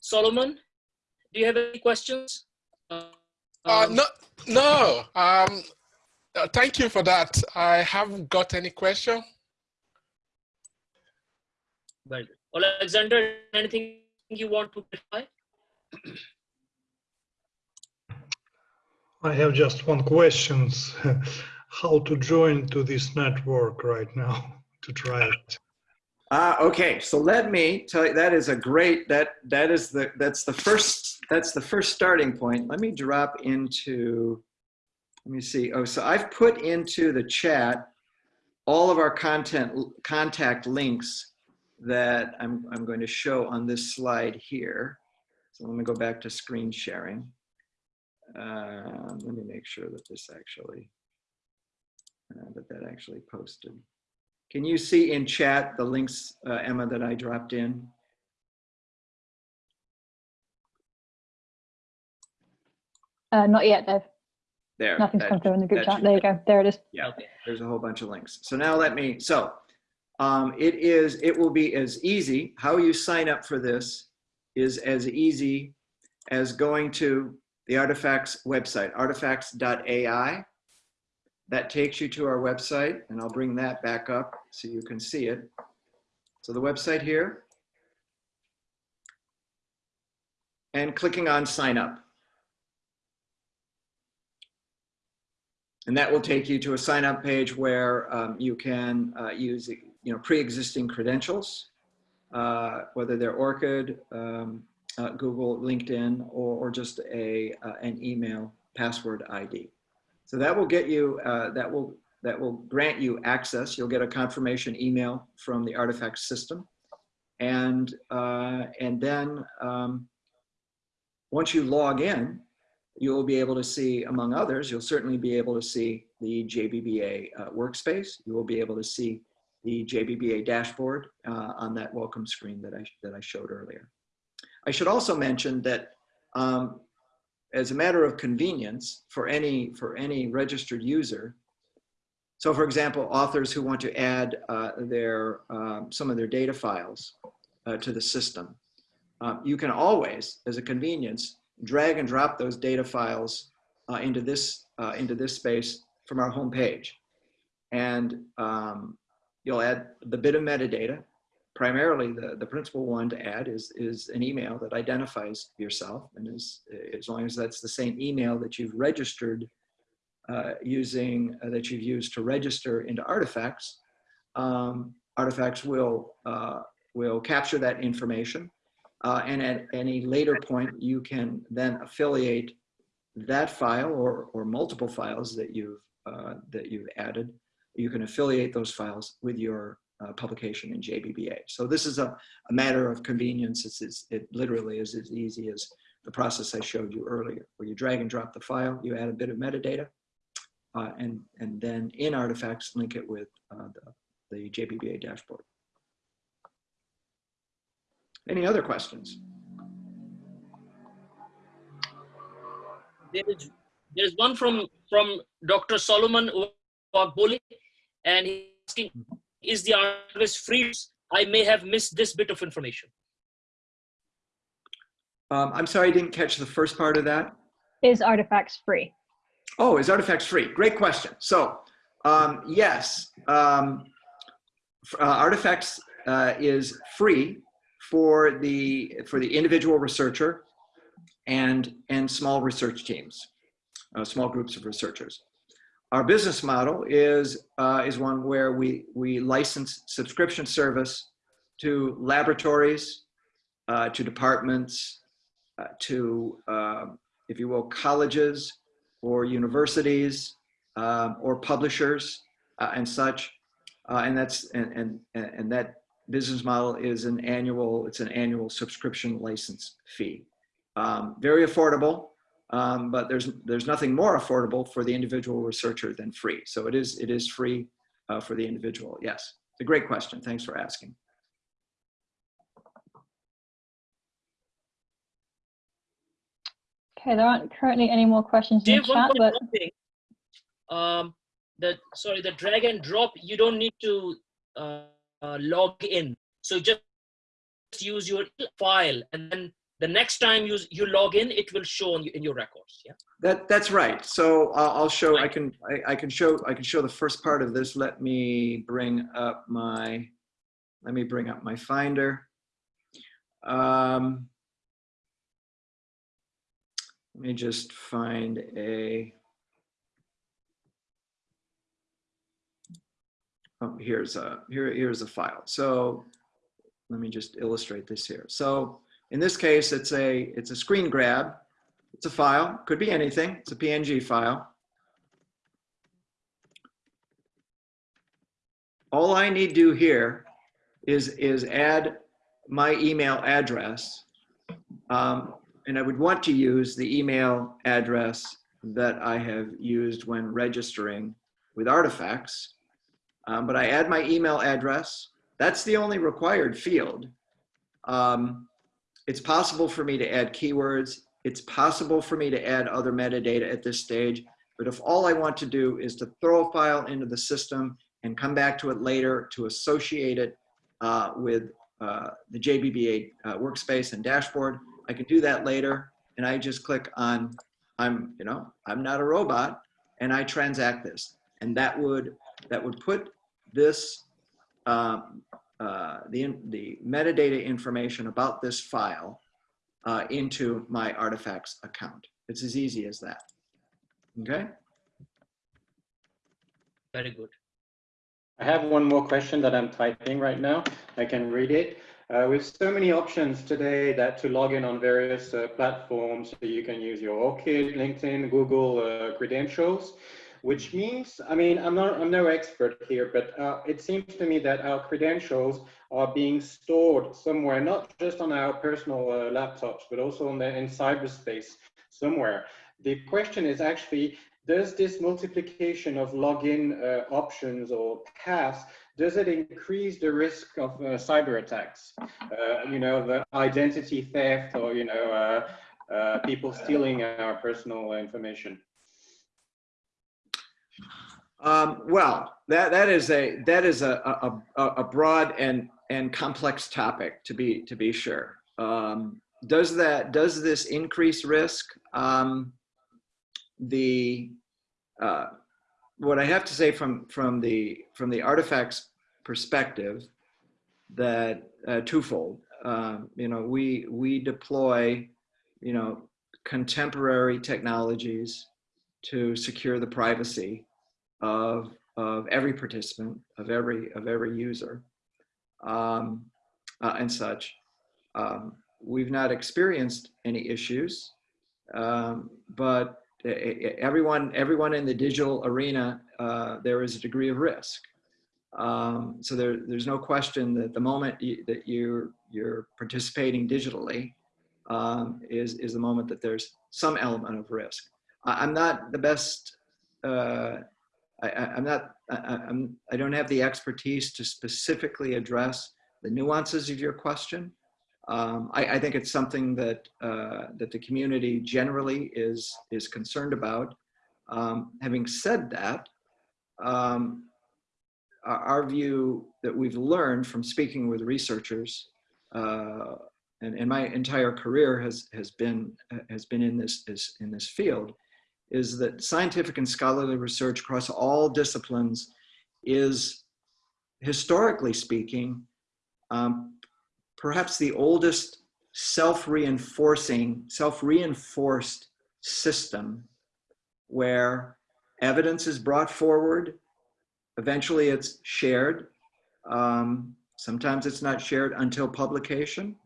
Solomon, do you have any questions? Uh, Um, no, no. Um, thank you for that. I haven't got any question. Well, Alexander, anything you want to clarify? I have just one question. <laughs> How to join to this network right now <laughs> to try it? Ah, okay. So let me tell you, that is a great, that, that is the, that's the first, that's the first starting point. Let me drop into, let me see. Oh, so I've put into the chat all of our content, contact links that I'm, I'm going to show on this slide here. So let me go back to screen sharing. Uh, let me make sure that this actually, uh, that that actually posted. Can you see in chat the links, uh, Emma, that I dropped in? Uh, not yet, Dave. There. Nothing's that- come through in the group chat. There you go. There it is. Yeah, Okay. there's a whole bunch of links. So now let me, so um, it is, it will be as easy, how you sign up for this is as easy as going to the Artifacts website, artifacts.ai. That takes you to our website and I'll bring that back up so you can see it. So the website here. And clicking on sign up. And that will take you to a sign up page where um, you can uh, use you know, pre-existing credentials, uh, whether they're ORCID, um, uh, Google, LinkedIn, or, or just a, uh, an email password ID. So that will get you, uh, that will that will grant you access. You'll get a confirmation email from the artifact system. And, uh, and then um, once you log in, you'll be able to see, among others, you'll certainly be able to see the JBBA uh, workspace. You will be able to see the JBBA dashboard uh, on that welcome screen that I, that I showed earlier. I should also mention that um, as a matter of convenience for any, for any registered user, so for example, authors who want to add uh, their, um, some of their data files uh, to the system, uh, you can always, as a convenience, drag and drop those data files uh, into, this, uh, into this space from our home page. And um, you'll add the bit of metadata. Primarily, the, the principal one to add is, is an email that identifies yourself. And is, as long as that's the same email that you've registered uh, using uh, that you've used to register into artifacts, um, artifacts will uh, will capture that information, uh, and at any later point you can then affiliate that file or or multiple files that you've uh, that you've added. You can affiliate those files with your uh, publication in JBBA. So this is a, a matter of convenience. It's, it's, it literally is as easy as the process I showed you earlier, where you drag and drop the file, you add a bit of metadata, uh, and, and then in artifacts, link it with uh, the, the JBBA dashboard. Any other questions? There is, there's one from, from Dr. Solomon Wagbole, and he's asking, is the archivist free? I may have missed this bit of information. Um, I'm sorry, I didn't catch the first part of that. Is artifacts free? Oh, is artifacts free? Great question. So um, yes, um, uh, artifacts uh, is free for the for the individual researcher and and small research teams, uh, small groups of researchers. Our business model is uh, is one where we we license subscription service to laboratories, uh, to departments, uh, to if you will colleges, or universities um, or publishers uh, and such. Uh, and that's and, and and that business model is an annual it's an annual subscription license fee. Um, very affordable, um, but there's there's nothing more affordable for the individual researcher than free. So it is it is free uh, for the individual. Yes, it's a great question. Thanks for asking. Okay, there aren't currently any more questions in the chat, but thing. Um, the sorry, the drag and drop. You don't need to uh, uh, log in. So just use your file, and then the next time you you log in, it will show on you in your records. Yeah. That that's right. So uh, I'll show. I can I, I can show I can show the first part of this. Let me bring up my let me bring up my Finder. Um, let me just find a, oh, here's a, here, here's a file. So let me just illustrate this here. So in this case, it's a, it's a screen grab. It's a file, could be anything. It's a PNG file. All I need to do here is, is add my email address um, and I would want to use the email address that I have used when registering with artifacts. Um, but I add my email address. That's the only required field. Um, it's possible for me to add keywords. It's possible for me to add other metadata at this stage. But if all I want to do is to throw a file into the system and come back to it later to associate it uh, with uh, the JBBA uh, workspace and dashboard, I can do that later. And I just click on, I'm, you know, I'm not a robot and I transact this. And that would, that would put this, um, uh, the, the metadata information about this file uh, into my artifacts account. It's as easy as that. Okay? Very good. I have one more question that I'm typing right now. I can read it. Uh, with so many options today that to log in on various uh, platforms, so you can use your ORCID, LinkedIn, Google uh, credentials, which means, I mean, I'm not, I'm no expert here, but uh, it seems to me that our credentials are being stored somewhere, not just on our personal uh, laptops, but also the, in cyberspace somewhere. The question is actually, does this multiplication of login uh, options or paths, does it increase the risk of uh, cyber attacks? Uh, you know, the identity theft or, you know, uh, uh, people stealing our personal information? Um, well, that, that is a that is a, a, a broad and and complex topic to be to be sure. Um, does that does this increase risk? Um, the uh, what I have to say from from the from the artifacts perspective that uh, twofold. Um, you know, we we deploy you know contemporary technologies to secure the privacy of of every participant, of every of every user, um, uh, and such. Um, we've not experienced any issues, um, but everyone everyone in the digital arena uh, there is a degree of risk. Um, so there, there's no question that the moment you, that you're you're participating digitally um, is is the moment that there's some element of risk. I'm not the best. Uh, I, I'm not, I- I'm, I don't have the expertise to specifically address the nuances of your question. Um, I, I think it's something that, uh, that the community generally is, is concerned about. Um, having said that, um, our, our view that we've learned from speaking with researchers, uh, and, and my entire career has, has been, has been in this, is in this field, is that scientific and scholarly research across all disciplines is, historically speaking, um, perhaps the oldest self-reinforcing, self-reinforced system where evidence is brought forward, eventually it's shared, um, sometimes it's not shared until publication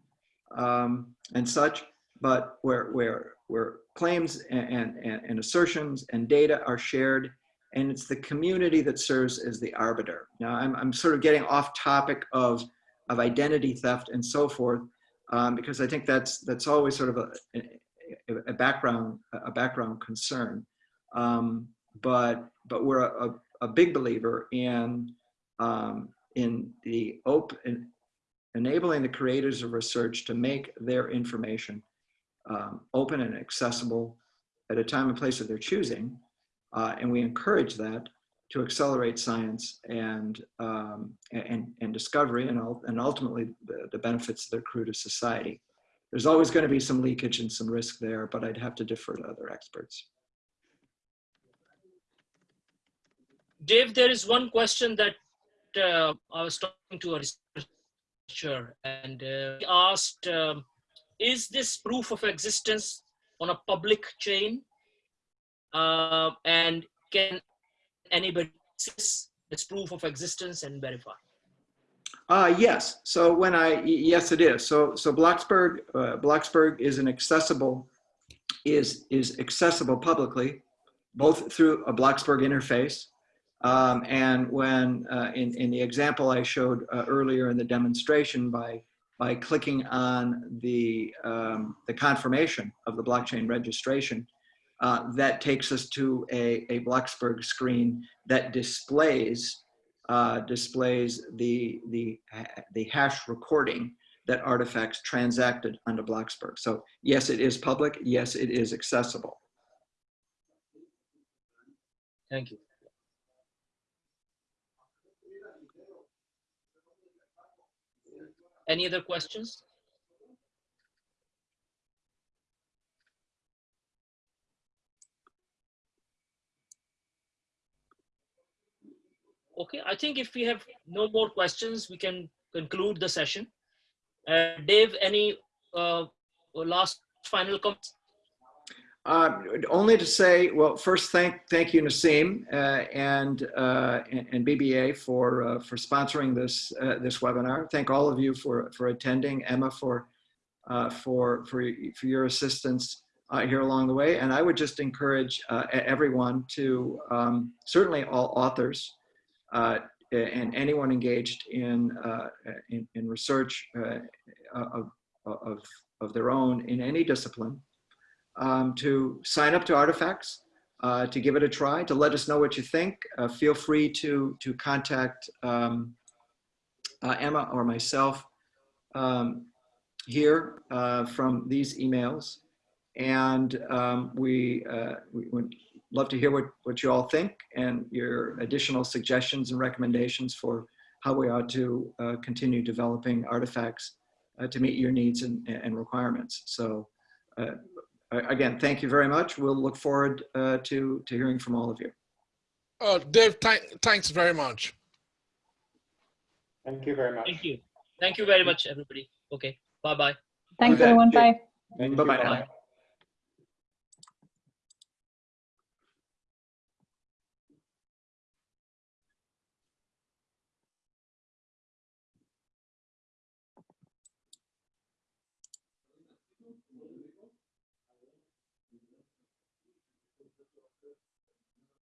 um, and such, but where, where, where claims and, and, and assertions and data are shared and it's the community that serves as the arbiter. Now I'm, I'm sort of getting off topic of, of identity theft and so forth um, because I think that's, that's always sort of a, a, a background, a background concern. Um, but, but we're a, a, a big believer in, um, in the open, enabling the creators of research to make their information um, open and accessible at a time and place of their choosing. Uh, and we encourage that to accelerate science and, um, and, and discovery and, and ultimately the, the benefits that accrue to society. There's always going to be some leakage and some risk there, but I'd have to defer to other experts. Dave, there is one question that uh, I was talking to a researcher and uh, he asked, um, is this proof of existence on a public chain? Uh, and can anybody access this proof of existence and verify? Uh, yes. So when I yes, it is. So, so Bloxberg, uh, Bloxberg is an accessible, is, is accessible publicly, both through a Bloxberg interface. Um, and when, uh, in, in the example I showed uh, earlier in the demonstration by, by clicking on the, um, the confirmation of the blockchain registration, uh, that takes us to a, a Bloxberg screen that displays uh, displays the, the, the hash recording that artifacts transacted onto Bloxberg. So yes, it is public. Yes, it is accessible. Thank you. Any other questions? Okay, I think if we have no more questions, we can conclude the session. Uh, Dave, any uh, last final comments? Uh, only to say, well, first thank thank you, Naseem uh, and, uh, and and BBA for uh, for sponsoring this uh, this webinar. Thank all of you for for attending. Emma for uh, for for for your assistance here along the way. And I would just encourage everyone to um, certainly all authors and anyone engaged in in, in research of, of of their own in any discipline um, to sign up to Artifacts, uh, to give it a try, to let us know what you think. Uh, feel free to, to contact um, uh, Emma or myself um, here uh, from these emails. And um, we, uh, we would love to hear what, what you all think and your additional suggestions and recommendations for how we ought to uh, continue developing artifacts to meet your needs and, and requirements. So uh, again, thank you very much. We'll look forward uh, to, to hearing from all of you. Oh, Dave, th thanks very much. Thank you very much. Thank you. Thank you very much, everybody. Okay, bye-bye. Thanks, Okay. everyone. Bye. Bye-bye